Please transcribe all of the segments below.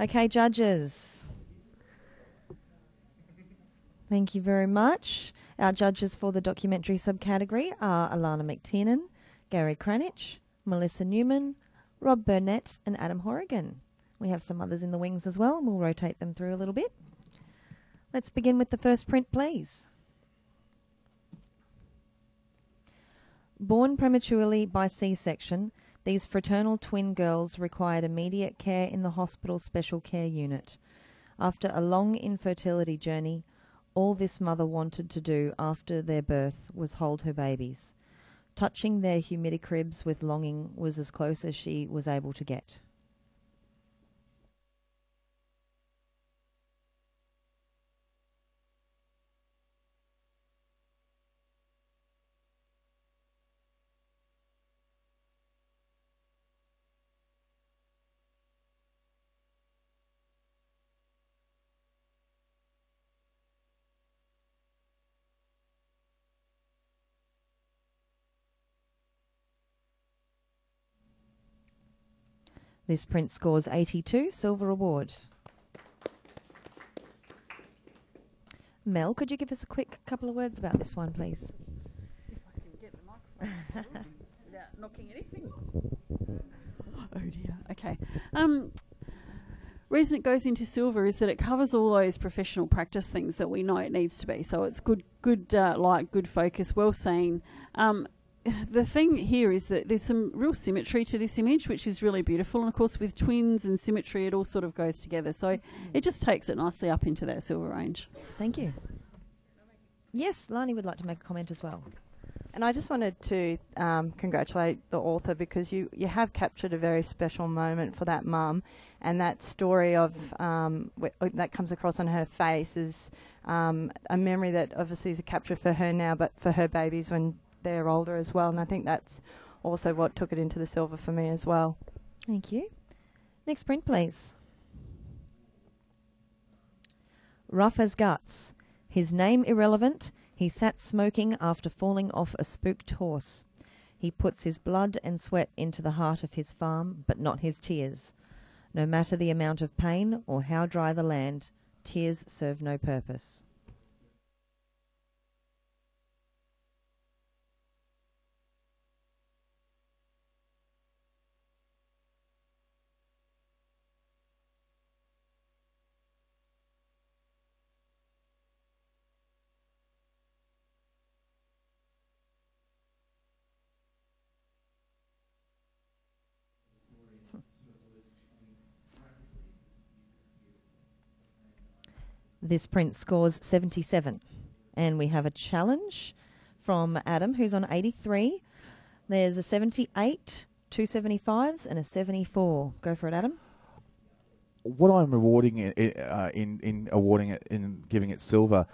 Okay, judges. Thank you very much. Our judges for the documentary subcategory are Alana McTiernan, Gary Cranitch, Melissa Newman, Rob Burnett, and Adam Horrigan. We have some others in the wings as well, and we'll rotate them through a little bit. Let's begin with the first print, please. Born prematurely by C section, these fraternal twin girls required immediate care in the hospital special care unit. After a long infertility journey, all this mother wanted to do after their birth was hold her babies. Touching their humidicribs with longing was as close as she was able to get. This print scores 82, silver award. Mel, could you give us a quick couple of words about this one, please? If I can get the microphone without knocking anything. Oh dear. Okay. Um, reason it goes into silver is that it covers all those professional practice things that we know it needs to be. So it's good, good uh, light, good focus, well seen. Um, the thing here is that there's some real symmetry to this image, which is really beautiful. And of course, with twins and symmetry, it all sort of goes together. So it just takes it nicely up into that silver range. Thank you. Yes, Lani would like to make a comment as well. And I just wanted to um, congratulate the author because you, you have captured a very special moment for that mum, and that story of um, wh- uh, that comes across on her face is um, a memory that obviously is a capture for her now, but for her babies when they're older as well. And I think that's also what took it into the silver for me as well. Thank you. Next print, please. Rough as guts. His name irrelevant. He sat smoking after falling off a spooked horse. He puts his blood and sweat into the heart of his farm, but not his tears. No matter the amount of pain or how dry the land, tears serve no purpose. This print scores 77. And we have a challenge from Adam, who's on 83. There's a 78, two 75s, and a 74. Go for it, Adam. what I'm rewarding it, uh, in in awarding it in giving it silver,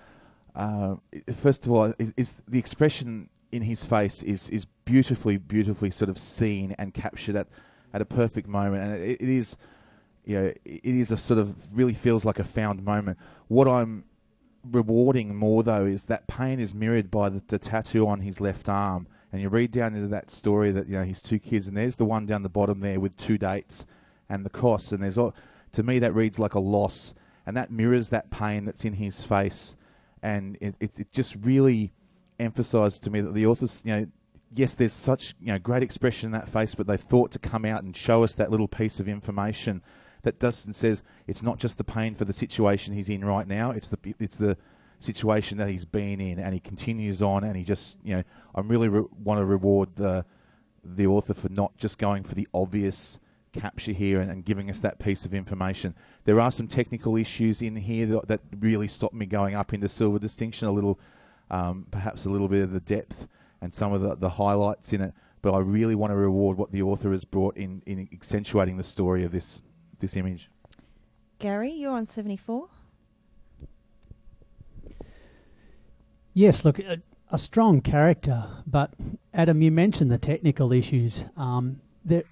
uh, first of all, is, is the expression in his face is is beautifully, beautifully sort of seen and captured at at a perfect moment, and it, it is, you know, it is a sort of really feels like a found moment. What I'm rewarding more though is that pain is mirrored by the, the tattoo on his left arm, and you read down into that story that you know his two kids, and there's the one down the bottom there with two dates and the cross, and there's all to me that reads like a loss. And that mirrors that pain that's in his face. And it, it, it just really emphasized to me that the authors you know yes there's such you know great expression in that face but they thought to come out and show us that little piece of information that does and says it's not just the pain for the situation he's in right now it's the it's the situation that he's been in and he continues on and he just you know I really re- want to reward the the author for not just going for the obvious capture here and, and giving us that piece of information. There are some technical issues in here that, that really stopped me going up into silver distinction a little, um, perhaps a little bit of the depth and some of the, the highlights in it. But I really want to reward what the author has brought in in accentuating the story of this this image. Gary, you're on 74. Yes, look, a, a strong character, but Adam, you mentioned the technical issues. Um, there,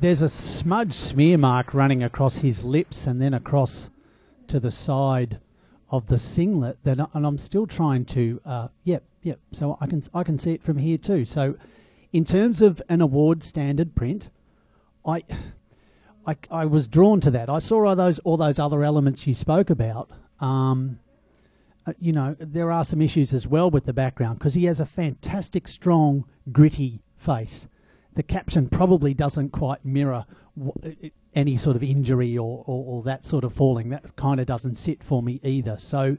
there's a smudge smear mark running across his lips and then across to the side of the singlet. That, and I'm still trying to. Uh, yep, yep. So I can I can see it from here too. So, in terms of an award standard print, I I, I was drawn to that. I saw all those all those other elements you spoke about. Um, uh, you know, there are some issues as well with the background because he has a fantastic, strong, gritty face. The caption probably doesn't quite mirror w- any sort of injury or, or, or that sort of falling. That kind of doesn't sit for me either. So,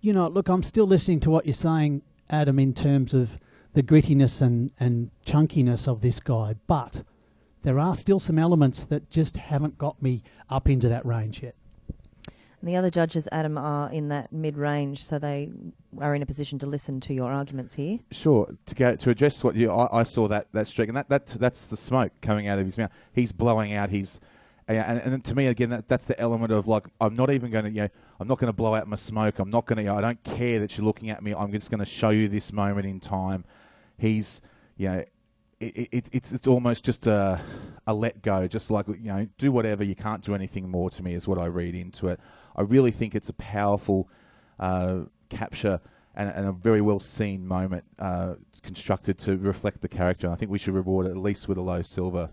you know, look, I'm still listening to what you're saying, Adam, in terms of the grittiness and, and chunkiness of this guy, but there are still some elements that just haven't got me up into that range yet. And the other judges, Adam, are in that mid range, so they are in a position to listen to your arguments here. Sure. To go to address what you, I, I saw that that streak, and that, that that's the smoke coming out of his mouth. He's blowing out his, and, and to me again, that, that's the element of like I'm not even going to, you know, I'm not going to blow out my smoke. I'm not going to, you know, I don't care that you're looking at me. I'm just going to show you this moment in time. He's, you know, it, it, it's it's almost just a a let go, just like you know, do whatever. You can't do anything more to me, is what I read into it. I really think it's a powerful uh, capture and, and, a very well seen moment uh, constructed to reflect the character. I think we should reward it at least with a low silver.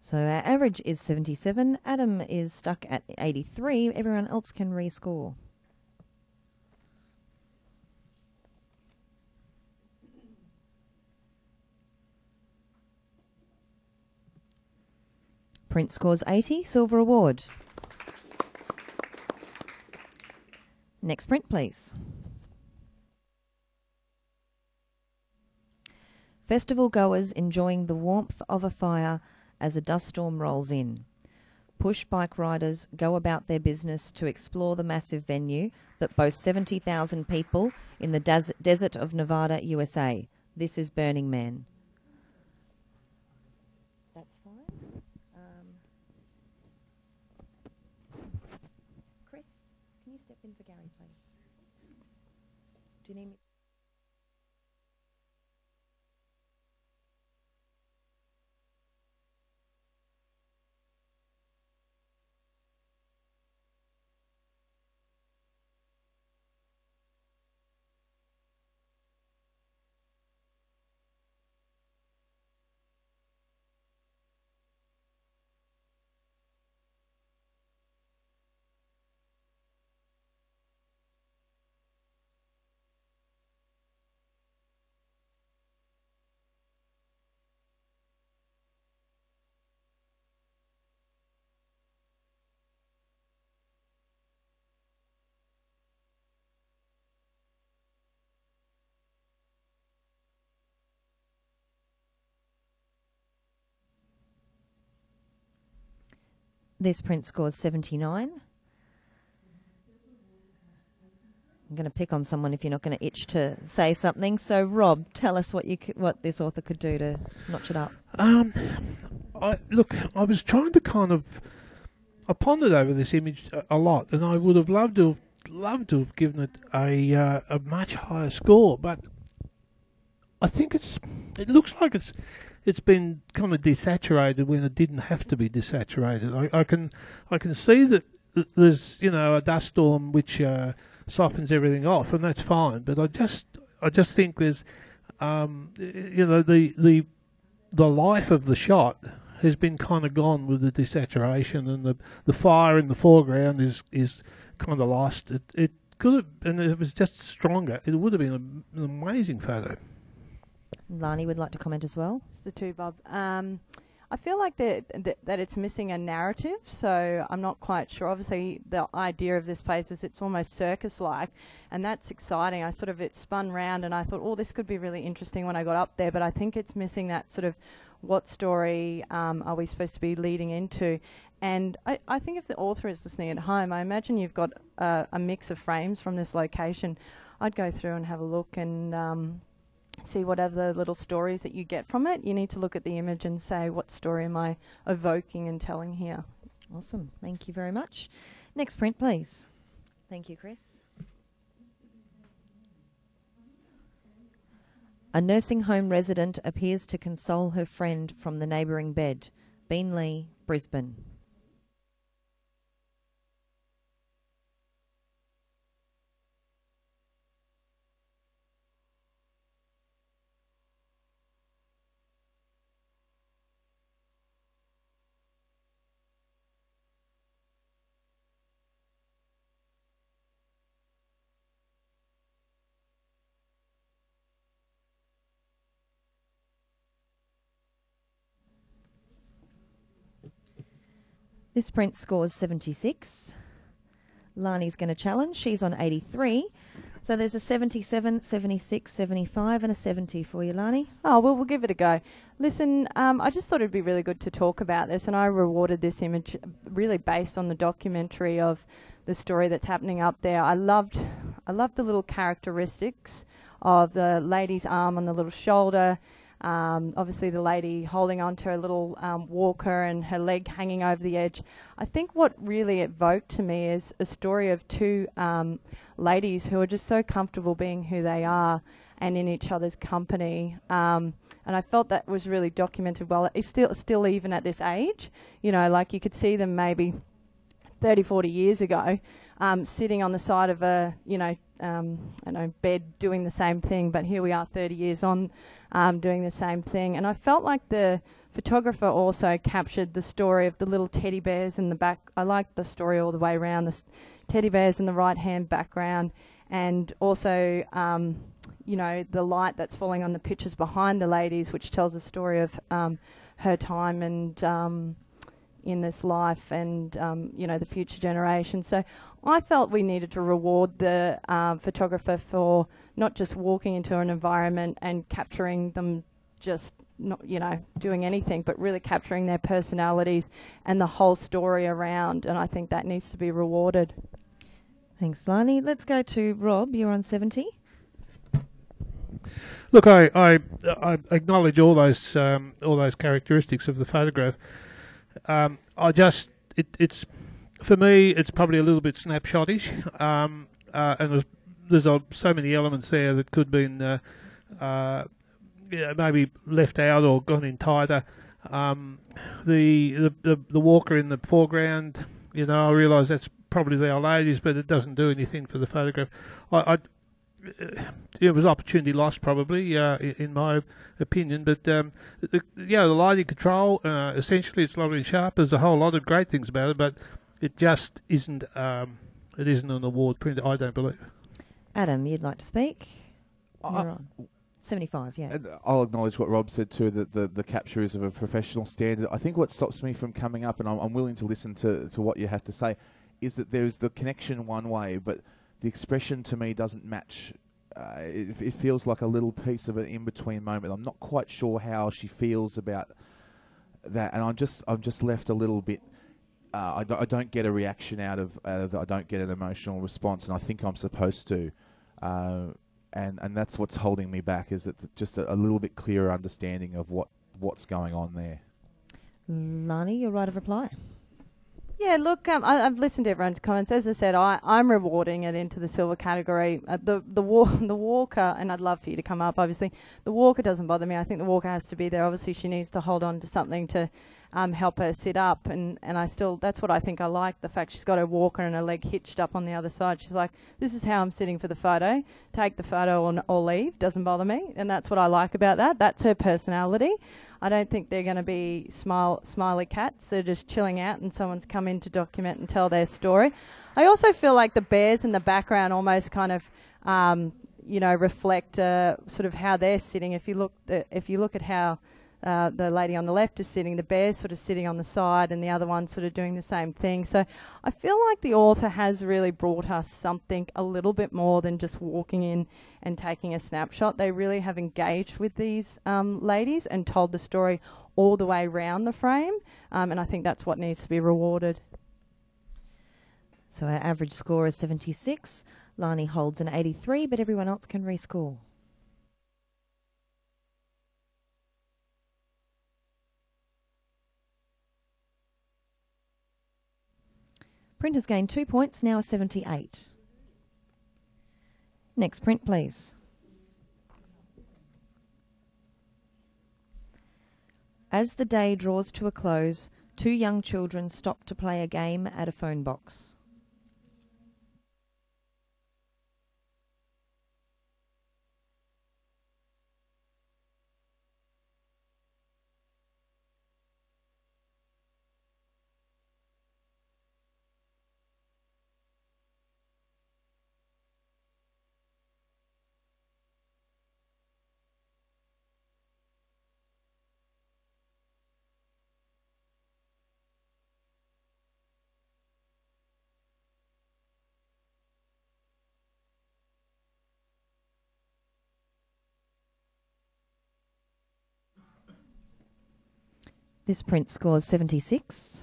So our average is 77. Adam is stuck at 83. Everyone else can rescore. Print scores 80, silver award. Next print, please. Festival goers enjoying the warmth of a fire as a dust storm rolls in. Push bike riders go about their business to explore the massive venue that boasts 70,000 people in the des- desert of Nevada, USA. This is Burning Man. That's fine. Um, Chris, can you step in for Gary, please? Do you need me? This print scores 79. I'm going to pick on someone if you're not going to itch to say something. So, Rob, tell us what you what this author could do to notch it up. Um, I look. I was trying to kind of. I pondered over this image a, a lot, and I would have loved to have loved to have given it a uh, a much higher score, but I think it's. It looks like it's it's been kind of desaturated when it didn't have to be desaturated. I, I can I can see that there's you know a dust storm which uh, softens everything off, and that's fine. But I just I just think there's um, you know the the the life of the shot has been kind of gone with the desaturation, and the the fire in the foreground is is kind of lost. It it could have, and it was just stronger. It would have been an amazing photo. Lani would like to comment as well. It's the two, Bob. Um, I feel like that, that that it's missing a narrative, so I'm not quite sure. Obviously, the idea of this place is it's almost circus-like, and that's exciting. I sort of it spun round, and I thought, oh, this could be really interesting when I got up there. But I think it's missing that sort of what story um, are we supposed to be leading into? And I, I think if the author is listening at home, I imagine you've got a mix of frames from this location. I'd go through and have a look and um, see whatever little stories that you get from it. You need to look at the image and say, what story am I evoking and telling here? Awesome. Thank you very much. Next print, please. Thank you, Chris. A nursing home resident appears to console her friend from the neighbouring bed. Beenleigh, Brisbane. This print scores 76. Lani's going to challenge. She's on 83. So there's a 77, 76, 75, and a 70 for you, Lani. Oh, well, we'll give it a go. Listen, um, I just thought it'd be really good to talk about this, and I rewarded this image really based on the documentary of the story that's happening up there. I loved, I loved the little characteristics of the lady's arm on the little shoulder. Um, obviously, the lady holding onto her little um, walker and her leg hanging over the edge. I think what really evoked to me is a story of two um, ladies who are just so comfortable being who they are and in each other's company. Um, and I felt that was really documented well. It's still, still even at this age, you know, like you could see them maybe 30, 40 years ago, um, sitting on the side of a, you know, um, I know, bed doing the same thing, but here we are 30 years on um, doing the same thing. And I felt like the photographer also captured the story of the little teddy bears in the back. I liked the story all the way around, the teddy bears in the right hand background, and also, um, you know, the light that's falling on the pictures behind the ladies, which tells a story of um, her time and um, in this life and um, you know the future generations. So I felt we needed to reward the um, photographer for not just walking into an environment and capturing them just not you know doing anything but really capturing their personalities and the whole story around and I think that needs to be rewarded. Thanks, Lani. Let's go to Rob. You're on 70. Look, I, I, I acknowledge all those um, all those characteristics of the photograph. Um, I just it, it's for me it's probably a little bit snapshotish, um, uh, and there's, uh, so many elements there that could have been uh, uh, yeah, maybe left out or gone in tighter. Um, the, the, the the walker in the foreground, you know, I realise that's probably the old ladies, but it doesn't do anything for the photograph. I, I it was opportunity lost probably uh, in my opinion but um, the, yeah the lighting control uh, essentially it's lovely and sharp there's a whole lot of great things about it but it just isn't um, it isn't an award print I don't believe Adam you'd like to speak You're on 75 yeah And I'll acknowledge what Rob said too, that the, the capture is of a professional standard. I think what stops me from coming up, and I'm, I'm willing to listen to, to what you have to say, is that there's the connection one way, but the expression to me doesn't match. Uh, it, it feels like a little piece of an in between moment. I'm not quite sure how she feels about that, and I'm just I'm just left a little bit. Uh, I, don't, don't get a reaction out of, out of the, I don't get an emotional response, and I think I'm supposed to. Uh, and and that's what's holding me back is that th- just a, a little bit clearer understanding of what what's going on there. Lani your right of reply Yeah, look, um, I, I've listened to everyone's comments. As I said, I, I'm rewarding it into the silver category. Uh, the the wa- the walker, and I'd love for you to come up. Obviously, the walker doesn't bother me. I think the walker has to be there. Obviously, she needs to hold on to something to um, help her sit up, and and I still that's what I think I like. The fact she's got her walker and her leg hitched up on the other side. She's like, this is how I'm sitting for the photo. Take the photo or, or leave. Doesn't bother me, and that's what I like about that. That's her personality. I don't think they're going to be smile, smiley cats. They're just chilling out, and someone's come in to document and tell their story. I also feel like the bears in the background almost kind of, um, you know, reflect uh, sort of how they're sitting. If you look, the, if you look at how uh, the lady on the left is sitting, the bear's sort of sitting on the side, and the other one's sort of doing the same thing. So I feel like the author has really brought us something a little bit more than just walking in and taking a snapshot. They really have engaged with these um, ladies and told the story all the way round the frame, um, and I think that's what needs to be rewarded. so our average score is 76 Lani holds an 83 but everyone else can rescore Print has gained two points, now a 78. Next print, please. As the day draws to a close, two young children stop to play a game at a phone box. This print scores 76.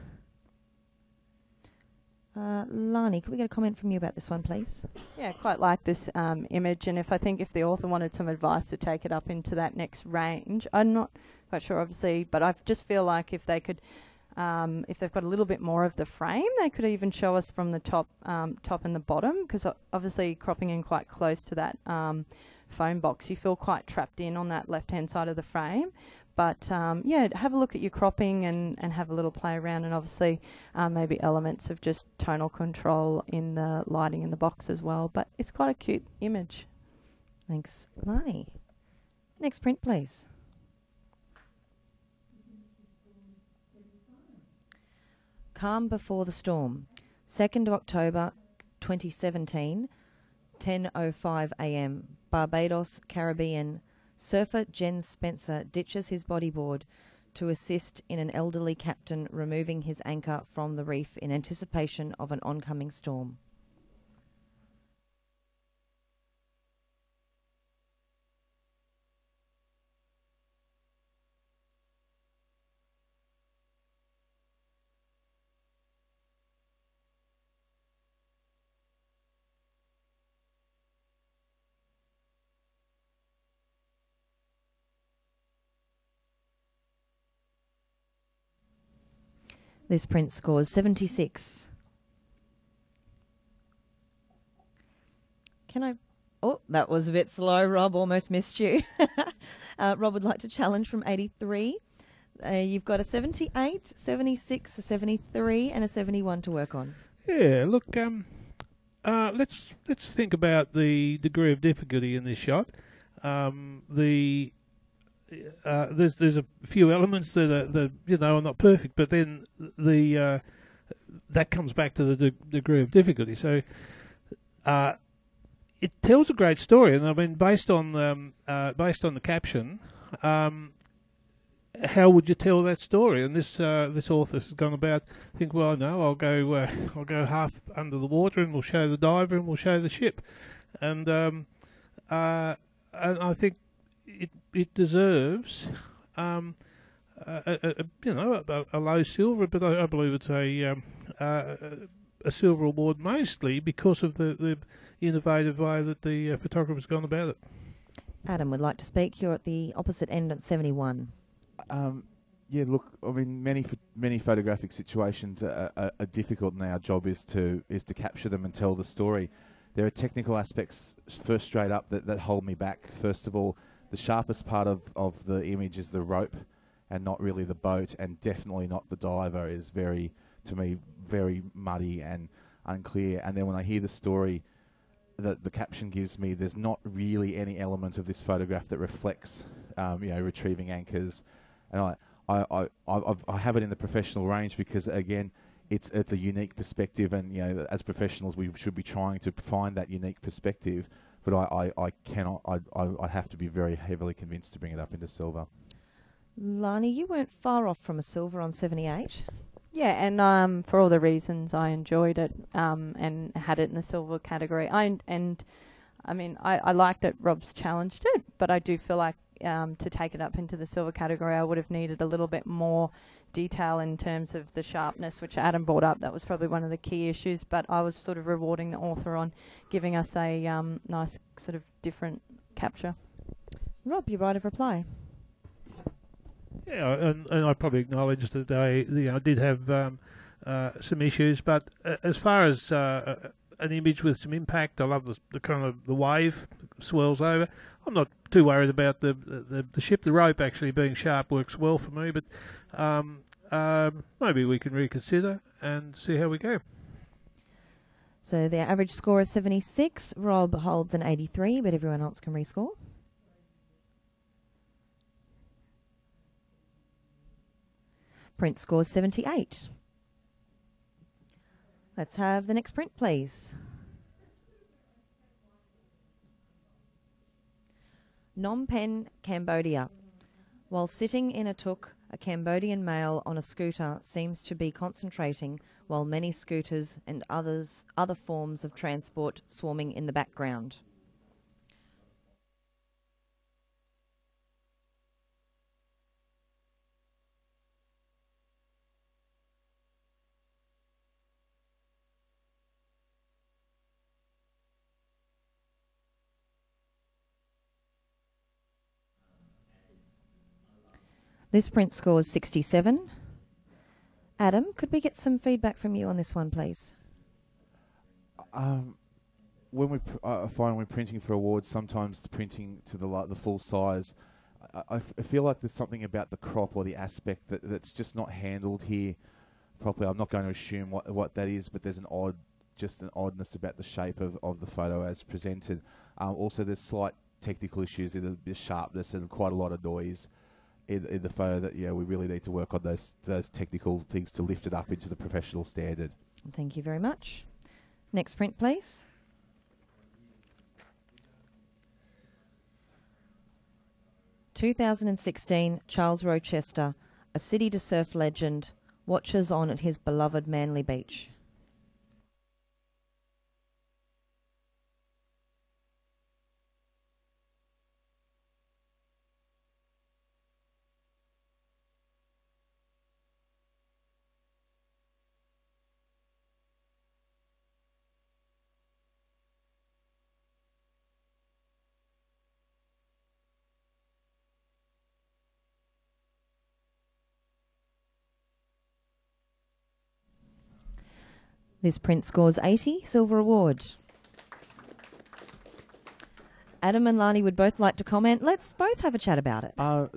Uh, Lani, could we get a comment from you about this one, please? Yeah, quite like this um, image, and if I think if the author wanted some advice to take it up into that next range, I'm not quite sure, obviously, but I just feel like if they could, um, if they've got a little bit more of the frame, they could even show us from the top, um, top and the bottom, because obviously cropping in quite close to that um, phone box, you feel quite trapped in on that left-hand side of the frame. But um, yeah, have a look at your cropping and, and have a little play around, and obviously um, maybe elements of just tonal control in the lighting in the box as well. But it's quite a cute image. Thanks, Lani. Next print, please. Calm Before the Storm, 2nd of October 2017, 10.05 a.m., Barbados, Caribbean, Surfer Jens Spencer ditches his bodyboard to assist in an elderly captain removing his anchor from the reef in anticipation of an oncoming storm. This print scores 76. Can I? Oh, that was a bit slow, Rob. Almost missed you. uh, Rob would like to challenge from 83. Uh, you've got a 78, 76, a 73, and a 71 to work on. Yeah, look, um, uh, let's let's think about the degree of difficulty in this shot. Um, the uh, there's there's a few elements that are, that you know are not perfect, but then the uh, that comes back to the de- degree of difficulty. So uh, it tells a great story, and I mean based on um, uh, based on the caption, um, how would you tell that story? And this uh, this author has gone about think, well, no, I'll go uh, I'll go half under the water, and we'll show the diver, and we'll show the ship, and um, and I think it it deserves um, a, a, a, you know a, a, low silver, but I, I believe it's a um, a silver award mostly because of the, the innovative way that the uh, photographer's gone about it. Adam would like to speak. You're at the opposite end at 71. Um, yeah, look, I mean, many many photographic situations are, are, are, difficult, and our job is to is to capture them and tell the story. There are technical aspects, first straight up, that, that hold me back. First of all, the sharpest part of, of the image is the rope and not really the boat and definitely not the diver is very to me very muddy and unclear. And then when I hear the story that the caption gives me there's not really any element of this photograph that reflects um, you know retrieving anchors. And I, I, I, I, I have it in the professional range because again it's it's a unique perspective. And you know as professionals we should be trying to find that unique perspective but I, I, I cannot. I, I I have to be very heavily convinced to bring it up into silver. Lani, you weren't far off from a silver on seventy eight. Yeah, and um, for all the reasons I enjoyed it um, and had it in the silver category. I and I mean I, I liked it. Rob's challenged it, but I do feel like um, to take it up into the silver category, I would have needed a little bit more detail in terms of the sharpness, which Adam brought up. That was probably one of the key issues, but I was sort of rewarding the author on giving us a um, nice sort of different capture. Rob, you right of reply. Yeah, and, and I probably acknowledge that I, you know, did have um, uh, some issues, but uh, as far as uh, an image with some impact, I love the, the kind of the wave swirls over. I'm not too worried about the, the the ship. The rope actually being sharp works well for me, but um, um, maybe we can reconsider and see how we go. So the average score is 76. Rob holds an 83, but everyone else can rescore. Print scores 78. Let's have the next print, please. Phnom Penh, Cambodia. While sitting in a tuk, a Cambodian male on a scooter seems to be concentrating while many scooters and others other forms of transport swarming in the background. This print scores 67. Adam, could we get some feedback from you on this one, please? Um, when we pr- I find when printing for awards, sometimes the printing to the the full size, I, I f- I feel like there's something about the crop or the aspect that that's just not handled here properly. I'm not going to assume what what that is, but there's an odd, just an oddness about the shape of, of the photo as presented. Um, also, there's slight technical issues in the, the sharpness and quite a lot of noise in, in the photo that yeah we really need to work on those those technical things to lift it up into the professional standard. Thank you very much. Next print, please. Two thousand and sixteen, Charles Rochester, a city to surf legend, watches on at his beloved Manly Beach. This print scores 80, silver award. Adam and Lani would both like to comment. Let's both have a chat about it. Uh,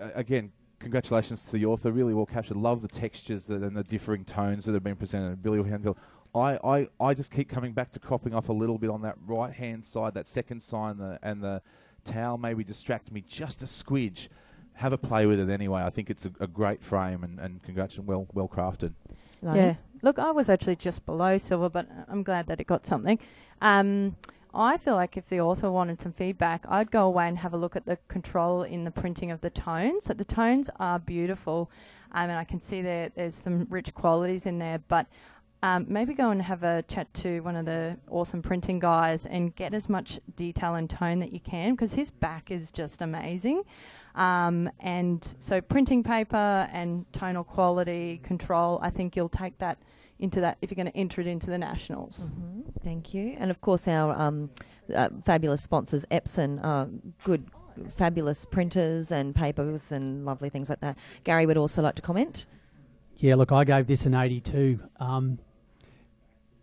uh, again, congratulations to the author. Really well captured. Love the textures that, and the differing tones that have been presented. Billy Handel. I, I, I just keep coming back to cropping off a little bit on that right hand side, that second sign, the, and the towel maybe distract me just a squidge. Have a play with it anyway. I think it's a, a great frame and, and congratulations, well well crafted. Lani? Yeah. Look, I was actually just below silver, but I'm glad that it got something. Um, I feel like if the author wanted some feedback, I'd go away and have a look at the control in the printing of the tones. So the tones are beautiful, um, and I can see there there's some rich qualities in there. But um, maybe go and have a chat to one of the awesome printing guys and get as much detail and tone that you can, because his back is just amazing. Um, and so printing paper and tonal quality control, I think you'll take that into that if you're going to enter it into the nationals. Mhm, Thank you. And of course, our um, uh, fabulous sponsors, Epson, uh, good, fabulous printers and papers and lovely things like that. Gary would also like to comment. Yeah, look, I gave this an 82. Um,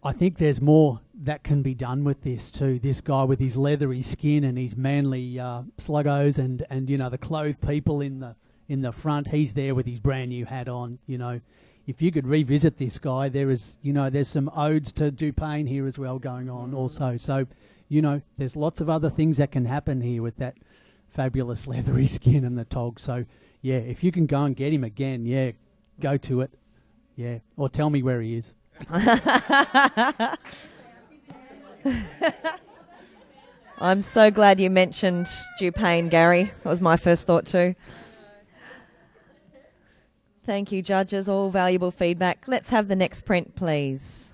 I think there's more that can be done with this too. This guy with his leathery skin and his manly uh, sluggos and, and you know the clothed people in the in the front. He's there with his brand new hat on. You know, if you could revisit this guy, there is you know there's some odes to Dupain here as well going on mm. also. So, you know, there's lots of other things that can happen here with that fabulous leathery skin and the tog. So, yeah, if you can go and get him again, yeah, go to it. Yeah, or tell me where he is. I'm so glad you mentioned Dupain, Gary. That was my first thought too. Thank you, judges. All valuable feedback. Let's have the next print, please.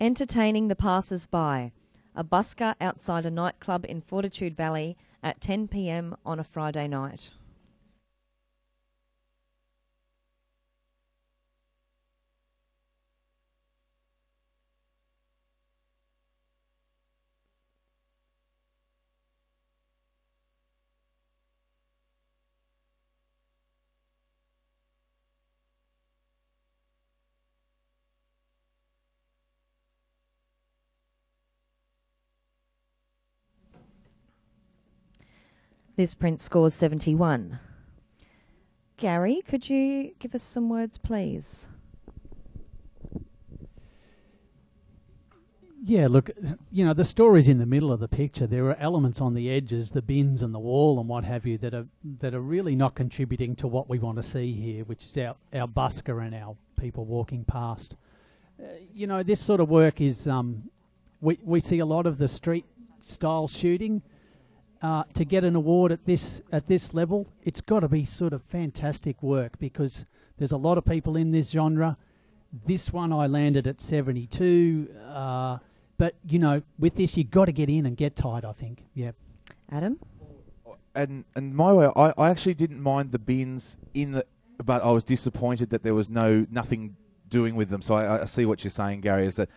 Entertaining the passers by. A busker outside a nightclub in Fortitude Valley at 10 pm on a Friday night. This print scores 71. Gary, could you give us some words, please? Yeah, look, you know, the story's in the middle of the picture. There are elements on the edges, the bins and the wall and what have you, that are that are really not contributing to what we want to see here, which is our, our busker and our people walking past. Uh, you know, this sort of work is um, we we see a lot of the street style shooting. Uh, to get an award at this at this level, it's got to be sort of fantastic work because there's a lot of people in this genre. This one I landed at 72. Uh, but you know, with this, you've got to get in and get tight. I think. Yeah. Adam? and and my way, I, I actually didn't mind the bins in the, but I was disappointed that there was no nothing doing with them. So I, I see what you're saying, Gary, is that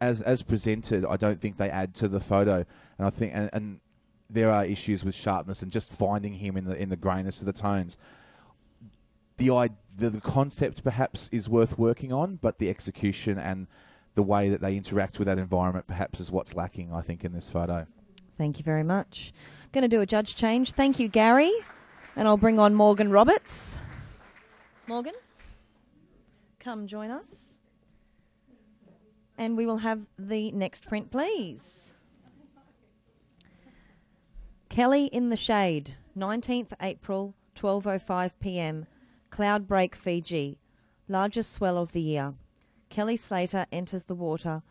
as as presented, I don't think they add to the photo, and I think and, and there are issues with sharpness and just finding him in the in the grayness of the tones. The, the the concept perhaps is worth working on, but the execution and the way that they interact with that environment perhaps is what's lacking. I think in this photo. Thank you very much. Going to do a judge change. Thank you, Gary. And I'll bring on Morgan Roberts. Morgan, come join us. And we will have the next print, please. Kelly in the Shade, 19th April, 12:05 p.m. Cloud Break, Fiji. Largest swell of the year. Kelly Slater enters the water,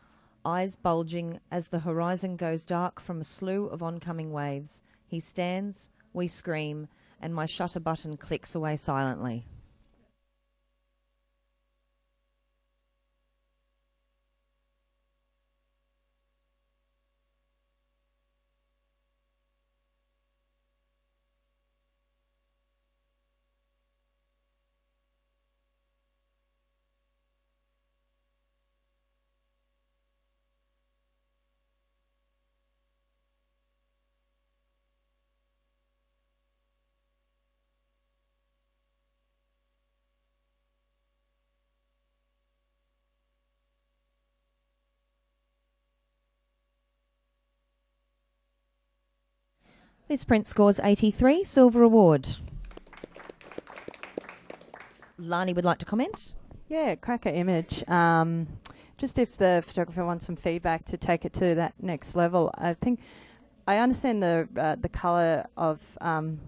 eyes bulging as the horizon goes dark from a slew of oncoming waves. He stands, we scream, and my shutter button clicks away silently. This print scores 83, silver award. Lani would like to comment. Yeah, cracker image. Um, just if the photographer wants some feedback to take it to that next level, I think I understand the uh, the color of um,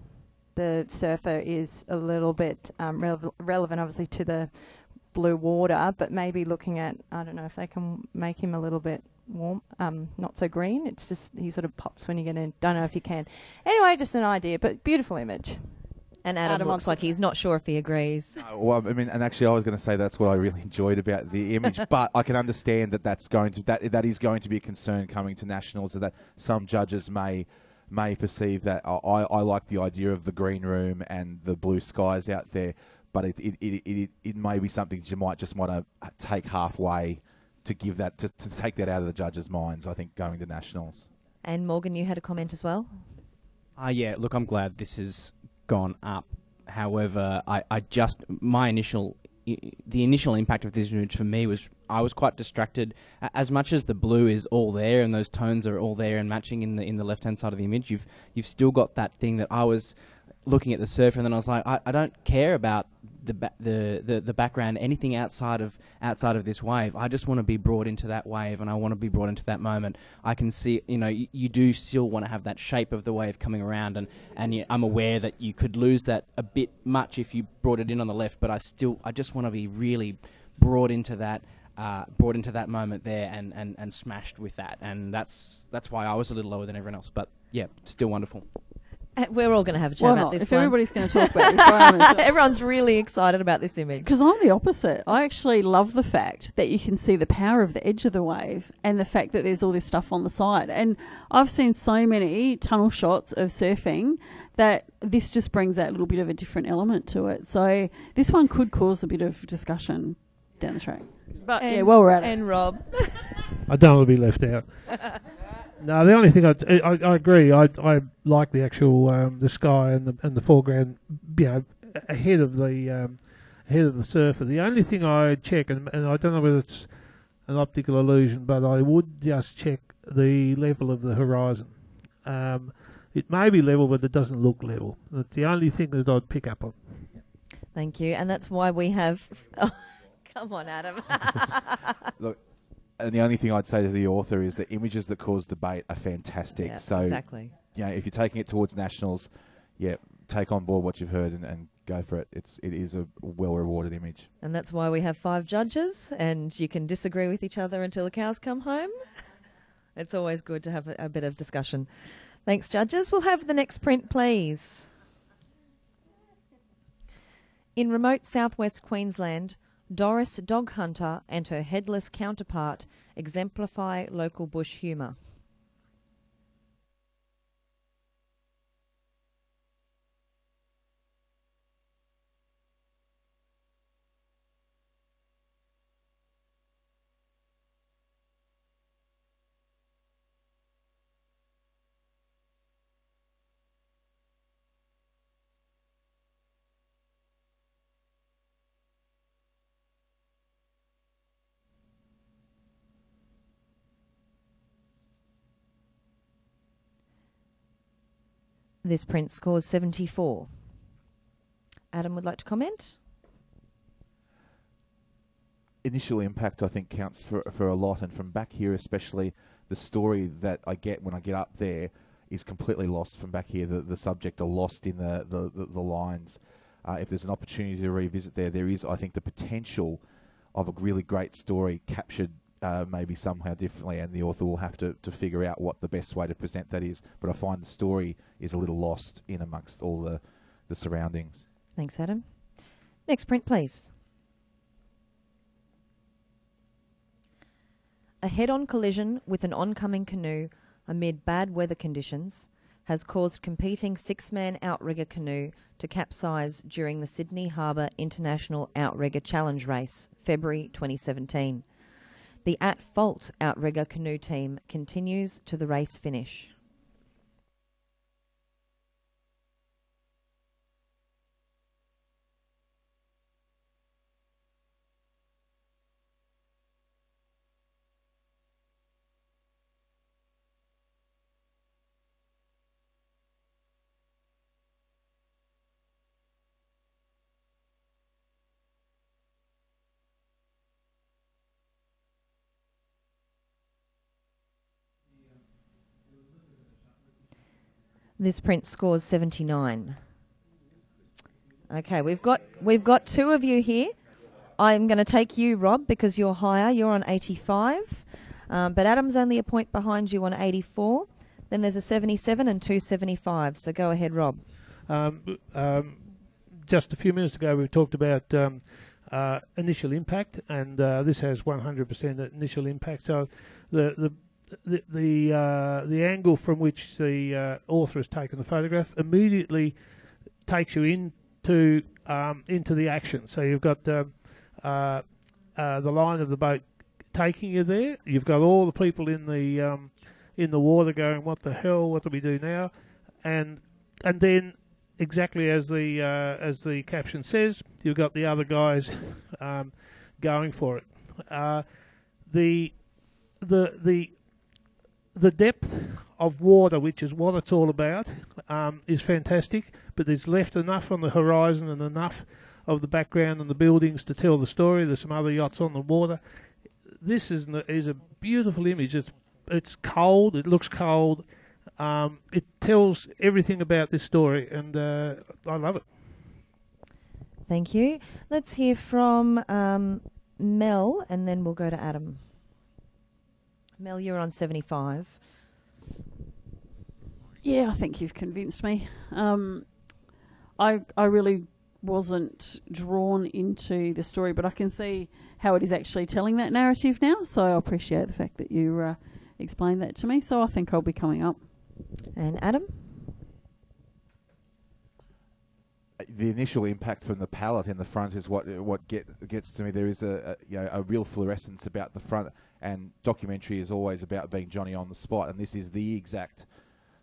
the surfer is a little bit um, rele- relevant, obviously, to the blue water, but maybe looking at I don't know if they can make him a little bit warm, um, not so green. It's just he sort of pops when you get in. Don't know if you can. Anyway, just an idea, but beautiful image. And Adam, Adam looks like he's not sure if he agrees. Uh, well, I mean, and actually, I was going to say that's what I really enjoyed about the image, but I can understand that that's going to that that is going to be a concern coming to nationals. That some judges may may perceive that I, I I like the idea of the green room and the blue skies out there, but it it it, it, it may be something you might just want to take halfway to give that to, to take that out of the judges' minds. I think going to nationals. And Morgan, you had a comment as well. Uh, yeah, look, I'm glad this has gone up. However, I, I just my initial the initial impact of this image for me was I was quite distracted. As much as the blue is all there and those tones are all there and matching in the in the left hand side of the image, you've you've still got that thing that I was looking at the surfer and then I was like, I, I don't care about the, ba- the the the background, anything outside of outside of this wave. I just want to be brought into that wave and I want to be brought into that moment. I can see, you know, you, you do still want to have that shape of the wave coming around, and and I'm aware that you could lose that a bit much if you brought it in on the left. But I still, I just want to be really brought into that. Uh, brought into that moment there and, and, and smashed with that and that's that's why I was a little lower than everyone else but yeah still wonderful Uh, we're all going to have a chat Why about not? this If one. everybody's going to talk about this, why Everyone's really excited about this image. Because I'm the opposite. I actually love the fact that you can see the power of the edge of the wave and the fact that there's all this stuff on the side. And I've seen so many tunnel shots of surfing that this just brings that little bit of a different element to it. So this one could cause a bit of discussion down the track. But yeah, And- well, we're at it. And Rob. I don't want to be left out. no, the only thing I, I, I agree. I, I like the actual um, the sky and the and the foreground, you know, ahead of the um, ahead of the surfer. The only thing I check, and, and I don't know whether it's an optical illusion, but I would just check the level of the horizon. Um, it may be level, but it doesn't look level. That's the only thing that I'd pick up on. Thank you. And that's why we have. Oh, come on, Adam. Look, and the only thing I'd say to the author is that images that cause debate are fantastic. Yeah, so exactly. you know, if you're taking it towards nationals, yeah, take on board what you've heard and, and go for it. It's it is a well rewarded image. And that's why we have five judges, and you can disagree with each other until the cows come home. It's always good to have a, a bit of discussion. Thanks, judges. We'll have the next print, please. In remote southwest Queensland, Doris Dog Hunter and her headless counterpart exemplify local bush humour. This print scores 74. Adam would like to comment? initial impact I think counts for for a lot, and from back here especially, the story that I get when I get up there is completely lost from back here. The the subject are lost in the the, the, the lines. Uh, if there's an opportunity to revisit there, there is I think the potential of a really great story captured. Uh, maybe somehow differently, and the author will have to, to figure out what the best way to present that is. But I find the story is a little lost in amongst all the, the surroundings. Thanks, Adam. Next print, please. A head on collision with an oncoming canoe amid bad weather conditions has caused competing six man outrigger canoe to capsize during the Sydney Harbour International Outrigger Challenge Race, February 2017. The At Fault Outrigger canoe team continues to the race finish. This print scores 79. Okay, we've got we've got two of you here. I'm going to take you, Rob, because you're higher. You're on 85, um, but Adam's only a point behind you on 84. Then there's a 77 and two 75. So go ahead, Rob. Um, um, just a few minutes ago, we talked about um, uh, initial impact, and uh, this has 100% initial impact. So the the the the, uh, the angle from which the uh, author has taken the photograph immediately takes you into um, into the action. So you've got um, uh, uh, the line of the boat taking you there. You've got all the people in the um, in the water going, "What the hell? What do we do now?" And and then exactly as the uh, as the caption says, you've got the other guys um, going for it. Uh, the the the the depth of water, which is what it's all about, um, is fantastic. But there's left enough on the horizon and enough of the background and the buildings to tell the story. There's some other yachts on the water. This is is a beautiful image. It's it's cold. It looks cold. Um, it tells everything about this story, and uh, I love it. Thank you. Let's hear from um, Mel, and then we'll go to Adam. Mel, you're on 75. Yeah, I think you've convinced me. Um, I I really wasn't drawn into the story, but I can see how it is actually telling that narrative now. So I appreciate the fact that you uh, explained that to me. So I think I'll be coming up. And Adam? The initial impact from the palette in the front is what what get, gets to me. There is a, a, you know a real fluorescence about the front, and documentary is always about being Johnny on the spot, and this is the exact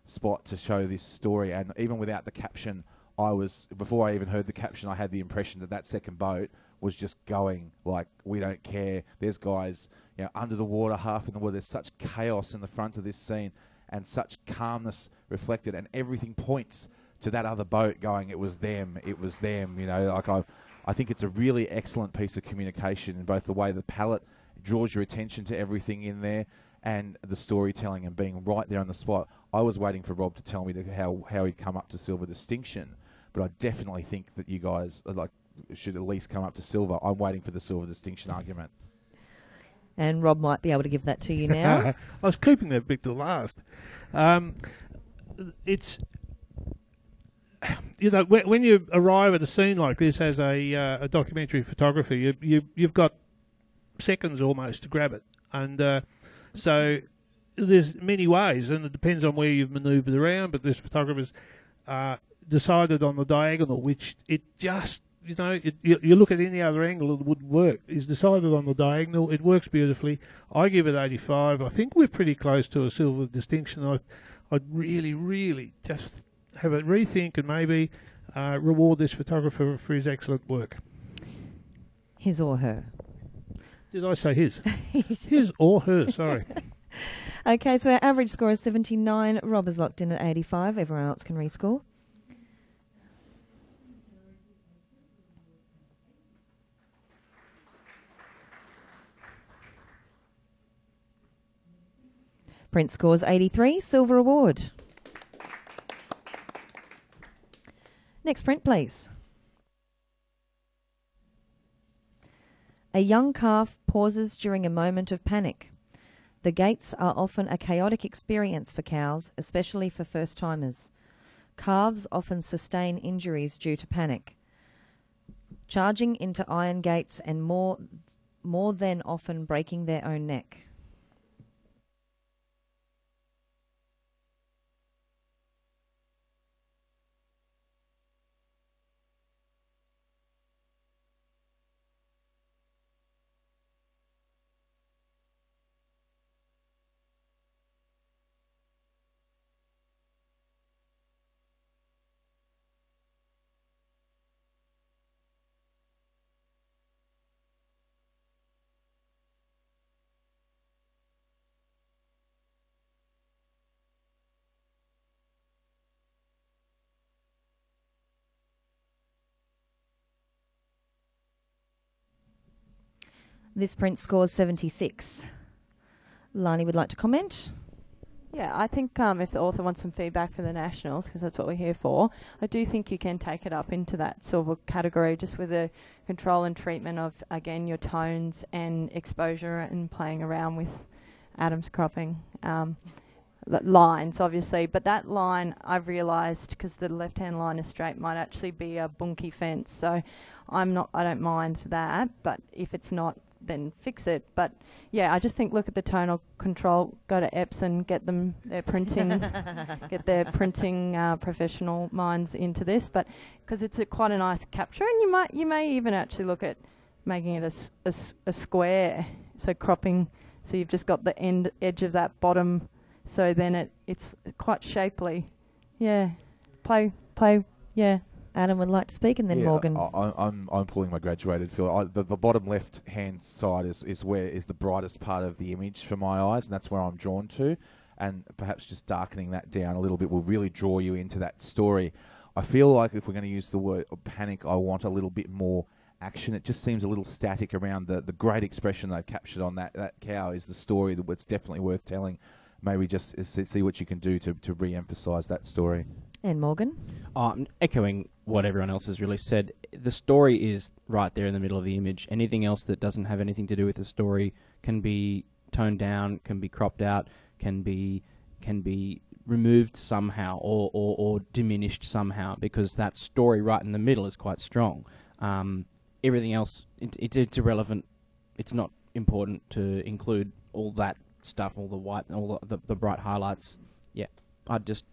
spot to show this story. And even without the caption, I was before I even heard the caption, I had the impression that that second boat was just going like we don't care. There's guys you know under the water, half in the water. There's such chaos in the front of this scene, and such calmness reflected, and everything points to that other boat going, it was them, it was them. You know, like I, I think it's a really excellent piece of communication in both the way the palette draws your attention to everything in there and the storytelling and being right there on the spot. I was waiting for Rob to tell me how how he'd come up to silver distinction, but I definitely think that you guys like should at least come up to silver. I'm waiting for the silver distinction argument. And Rob might be able to give that to you now. I was keeping that bit to last. Um, it's you know, when, when you arrive at a scene like this as a, uh, a documentary photographer, you, you you've got seconds almost to grab it, and uh, so there's many ways, and it depends on where you've manoeuvred around. But this photographer's uh, decided on the diagonal, which it just you know, it, you, you, look at any other angle, it would work. He's decided on the diagonal. It works beautifully. I give it 85. I think we're pretty close to a silver distinction. I, I'd really, really just have a rethink and maybe uh, reward this photographer for his excellent work. His or her? Did I say his? his or her? Sorry. Okay, so our average score is 79. Rob is locked in at 85. Everyone else can rescore. Prince scores 83. Silver award. Next print, please. A young calf pauses during a moment of panic. The gates are often a chaotic experience for cows, especially for first timers. Calves often sustain injuries due to panic. Charging into iron gates and more, more than often breaking their own neck. This print scores 76. Lani would like to comment. Yeah, I think um, if the author wants some feedback for the Nationals, because that's what we're here for, I do think you can take it up into that silver category just with the control and treatment of, again, your tones and exposure and playing around with Adam's cropping. Um, lines, obviously, but that line I've realised because the left-hand line is straight might actually be a bunky fence. So I'm not, I don't mind that, but if it's not, then fix it. But yeah, I just think look at the tonal control. Go to Epson, get them their printing, get their printing uh, professional minds into this. But because it's a, quite a nice capture, and you might you may even actually look at making it a, a, a square. So cropping, so you've just got the end edge of that bottom. So then it it's quite shapely. Yeah, play play. Yeah. Adam would like to speak, and then Yeah, Morgan. I, I- I'm I'm pulling my graduated fill. I, the, the bottom left hand side is, is where is the brightest part of the image for my eyes, and that's where I'm drawn to. And perhaps just darkening that down a little bit will really draw you into that story. I feel like if we're going to use the word panic, I want a little bit more action. It just seems a little static around the, the great expression they've captured on that, that cow is the story that it's definitely worth telling. Maybe just see see what you can do to, to re emphasize that story. And Morgan. Um, echoing what everyone else has really said, the story is right there in the middle of the image. Anything else that doesn't have anything to do with the story can be toned down, can be cropped out, can be can be removed somehow or, or, or diminished somehow because that story right in the middle is quite strong. Um, everything else, it, it, it's irrelevant. It's not important to include all that stuff, all the white, all the, the, the bright highlights. Yeah, I'd just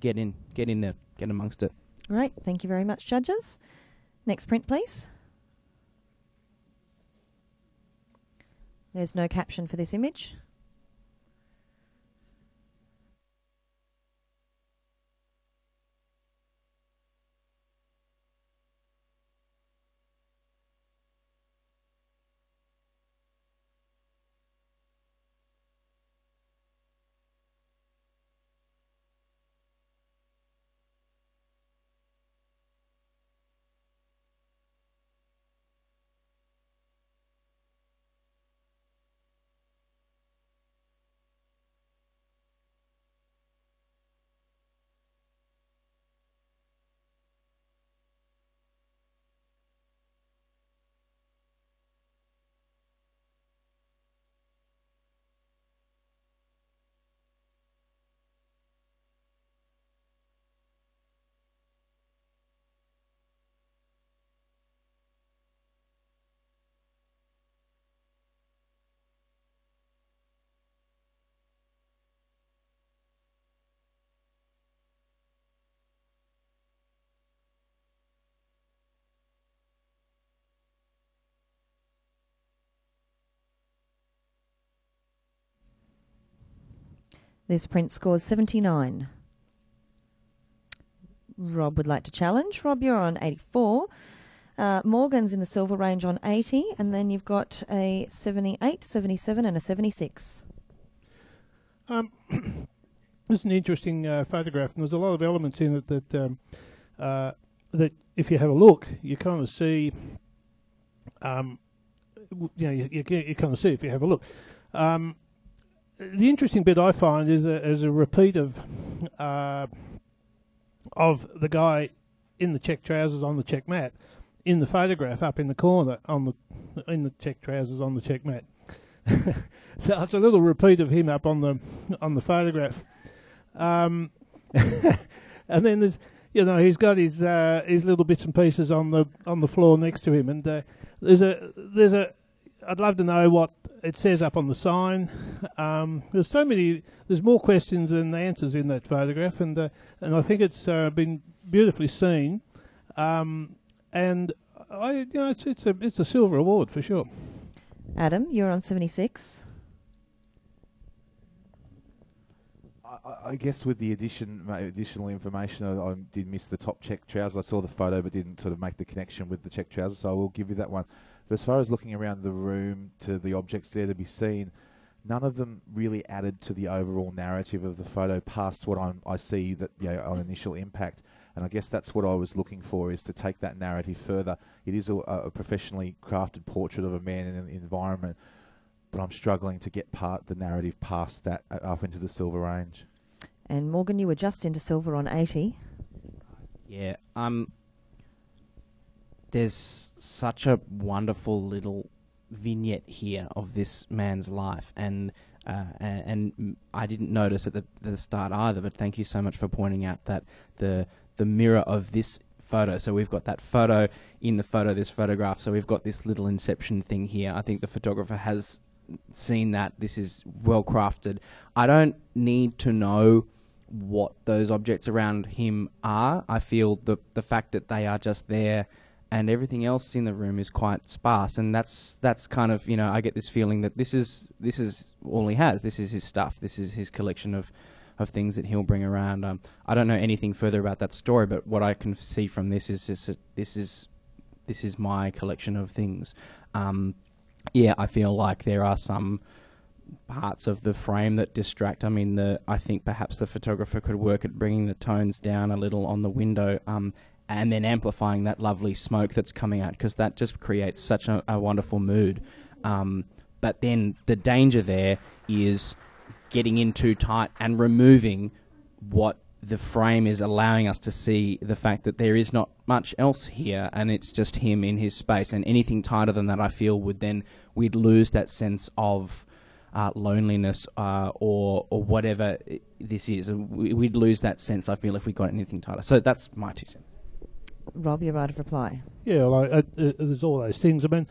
get in, get in there, get amongst it. Right, thank you very much, judges. Next print, please. There's no caption for this image. This print scores 79. Rob would like to challenge. Rob, you're on 84. Uh, Morgan's in the silver range on 80, and then you've got a 78, 77, and a 76. Um, this is an interesting uh, photograph, and there's a lot of elements in it that um, uh, that if you have a look, you kind of see. Um, you know, you, you, you kind of see if you have a look. Um, the interesting bit I find is a, is a repeat of uh, of the guy in the check trousers on the check mat in the photograph up in the corner on the in the check trousers on the check mat. so it's a little repeat of him up on the on the photograph. Um, and then there's you know he's got his uh, his little bits and pieces on the on the floor next to him, and uh, there's a there's a I'd love to know what it says up on the sign. Um, there's so many. There's more questions than answers in that photograph, and uh, and I think it's uh, been beautifully seen. Um, and I, you know, it's it's a it's a silver award for sure. Adam, you're on 76. I, I guess with the addition, additional information, I, I did miss the top check trousers. I saw the photo, but didn't sort of make the connection with the check trousers. So I will give you that one. But as far as looking around the room to the objects there to be seen, none of them really added to the overall narrative of the photo past what I'm, I see that you know, on initial impact. And I guess that's what I was looking for is to take that narrative further. It is a, a professionally crafted portrait of a man in an environment, but I'm struggling to get part the narrative past that uh, up into the silver range. And Morgan, you were just into silver on 80. Yeah. Um. There's such a wonderful little vignette here of this man's life, and uh, and, I didn't notice at the, the start either. But thank you so much for pointing out that the the mirror of this photo. So we've got that photo in the photo, this photograph. So we've got this little inception thing here. I think the photographer has seen that. This is well crafted. I don't need to know what those objects around him are. I feel the the fact that they are just there and everything else in the room is quite sparse and that's that's kind of, you know, I get this feeling that this is this is all he has. This is his stuff. This is his collection of of things that he'll bring around. Um, I don't know anything further about that story, but what I can see from this is just that this is this is my collection of things. Um, yeah, I feel like there are some parts of the frame that distract. I mean, the I think perhaps the photographer could work at bringing the tones down a little on the window, um, and then amplifying that lovely smoke that's coming out because that just creates such a, a wonderful mood. Um, but then the danger there is getting in too tight and removing what the frame is allowing us to see the fact that there is not much else here and it's just him in his space. And anything tighter than that I feel would then we'd lose that sense of uh, loneliness uh, or or whatever this is. We'd lose that sense I feel if we got anything tighter. So that's my two cents Rob, you're right of reply. Yeah, well, I, uh, uh, there's all those things. I mean,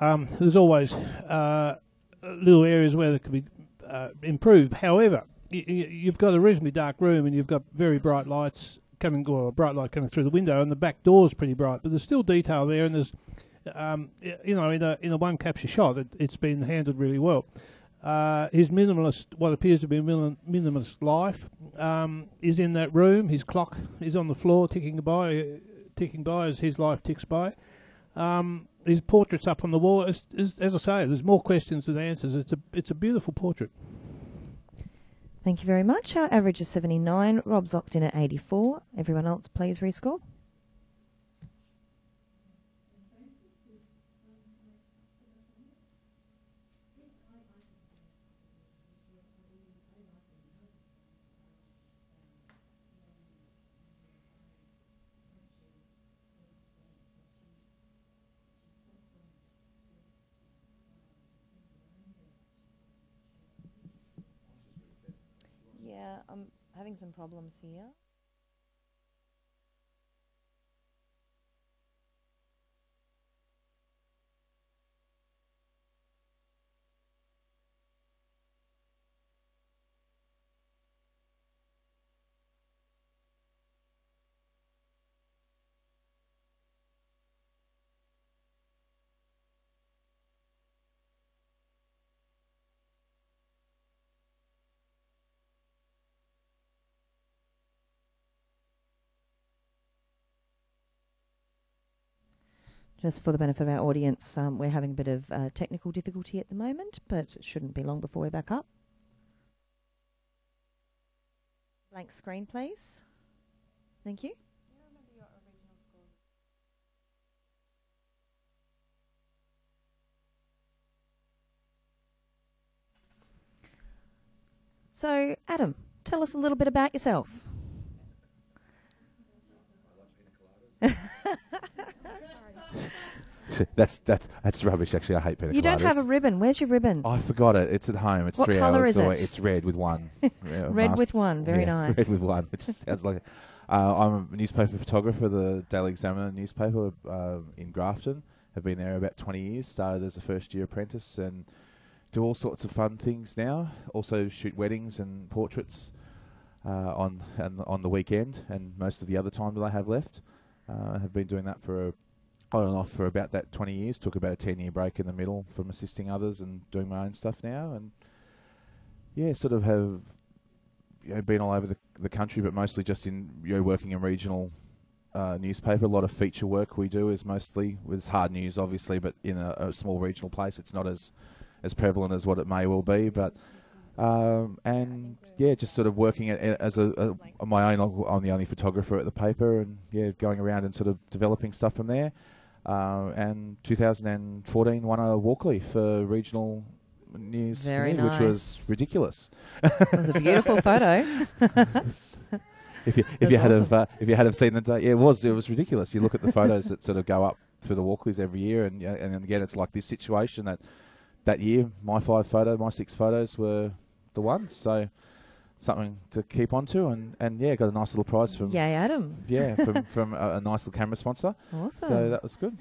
um, there's always uh, little areas where there could be uh, improved. However, y- y- you've got a reasonably dark room and you've got very bright lights coming, or a bright light coming through the window, and the back door's pretty bright. But there's still detail there, and there's, um, you know, in a in a one capture shot, it, it's been handled really well. Uh, his minimalist, what appears to be a minimalist life, um, is in that room. His clock is on the floor, ticking by, ticking by as his life ticks by. Um, his portrait's up on the wall. As, as, as I say, there's more questions than answers. It's a it's a beautiful portrait. Thank you very much. Our average is 79. Rob's locked in at 84. Everyone else, please rescore. I'm having some problems here. Just for the benefit of our audience, um, we're having a bit of uh, technical difficulty at the moment, but it shouldn't be long before we're back up. Blank screen, please. Thank you. So, Adam, tell us a little bit about yourself. That's that's that's rubbish. Actually, I hate pina You don't have a ribbon. Where's your ribbon? I forgot it. It's at home. It's What three colour hours is away. it? It's red with one. Yeah, Red mast- with one. Very yeah, nice. Red with one, which sounds like. Uh, I'm a newspaper photographer, the Daily Examiner newspaper uh, in Grafton. Have been there about 20 years. Started as a first year apprentice and do all sorts of fun things now. Also shoot weddings and portraits uh, on and on the weekend and most of the other time that I have left. Uh, I have been doing that for a, on and off for about that 20 years. Took about a 10 year break in the middle from assisting others and doing my own stuff now. And yeah, sort of have you know, been all over the, the country, but mostly just in you know, working in regional uh, newspaper. A lot of feature work we do is mostly with hard news, obviously, but in a, a small regional place, it's not as as prevalent as what it may well be. But um, and yeah, just sort of working as a, a my own. I'm the only photographer at the paper, and yeah, going around and sort of developing stuff from there. Uh, and 2014 won a Walkley for regional news, Very me, which was ridiculous. It was a beautiful photo. if you if That's you had awesome. have uh, if you had have seen the day, yeah, it was it was ridiculous. You look at the photos that sort of go up through the Walkleys every year, and and again it's like this situation that that year my five photo, my six photos were the ones. So something to keep on to, and and yeah, got a nice little prize from Yay, Adam. yeah from from a, a nice little camera sponsor. Awesome. So that was good.